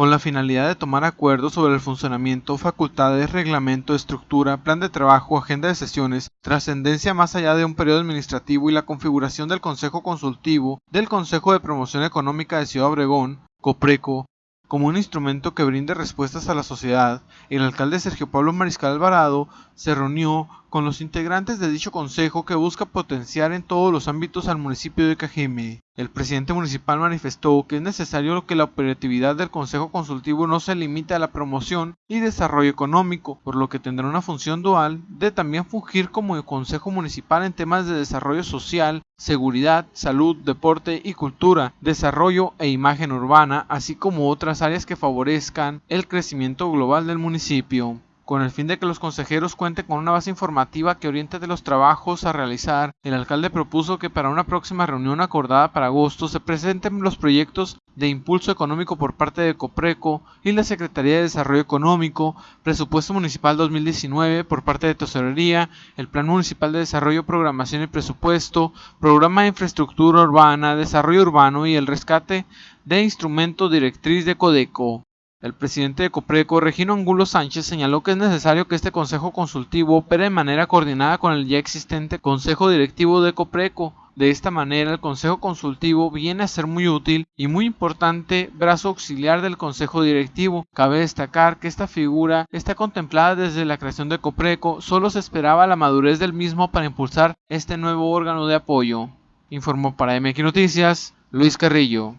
con la finalidad de tomar acuerdos sobre el funcionamiento, facultades, reglamento, estructura, plan de trabajo, agenda de sesiones, trascendencia más allá de un periodo administrativo y la configuración del Consejo Consultivo del Consejo de Promoción Económica de Ciudad Obregón, COPRECO, como un instrumento que brinde respuestas a la sociedad, el alcalde Sergio Pablo Mariscal Alvarado se reunió con los integrantes de dicho consejo que busca potenciar en todos los ámbitos al municipio de Cajeme. El presidente municipal manifestó que es necesario que la operatividad del Consejo Consultivo no se limite a la promoción y desarrollo económico, por lo que tendrá una función dual de también fungir como Consejo Municipal en temas de desarrollo social, seguridad, salud, deporte y cultura, desarrollo e imagen urbana, así como otras áreas que favorezcan el crecimiento global del municipio con el fin de que los consejeros cuenten con una base informativa que oriente de los trabajos a realizar, el alcalde propuso que para una próxima reunión acordada para agosto se presenten los proyectos de impulso económico por parte de Copreco y la Secretaría de Desarrollo Económico, presupuesto municipal 2019 por parte de Tesorería, el Plan Municipal de Desarrollo, Programación y Presupuesto, Programa de Infraestructura Urbana, Desarrollo Urbano y el rescate de instrumento directriz de Codeco. El presidente de Copreco, Regino Angulo Sánchez, señaló que es necesario que este consejo consultivo opere de manera coordinada con el ya existente Consejo Directivo de Copreco. De esta manera, el Consejo Consultivo viene a ser muy útil y muy importante brazo auxiliar del Consejo Directivo. Cabe destacar que esta figura está contemplada desde la creación de Copreco, solo se esperaba la madurez del mismo para impulsar este nuevo órgano de apoyo. Informó para MX Noticias Luis Carrillo.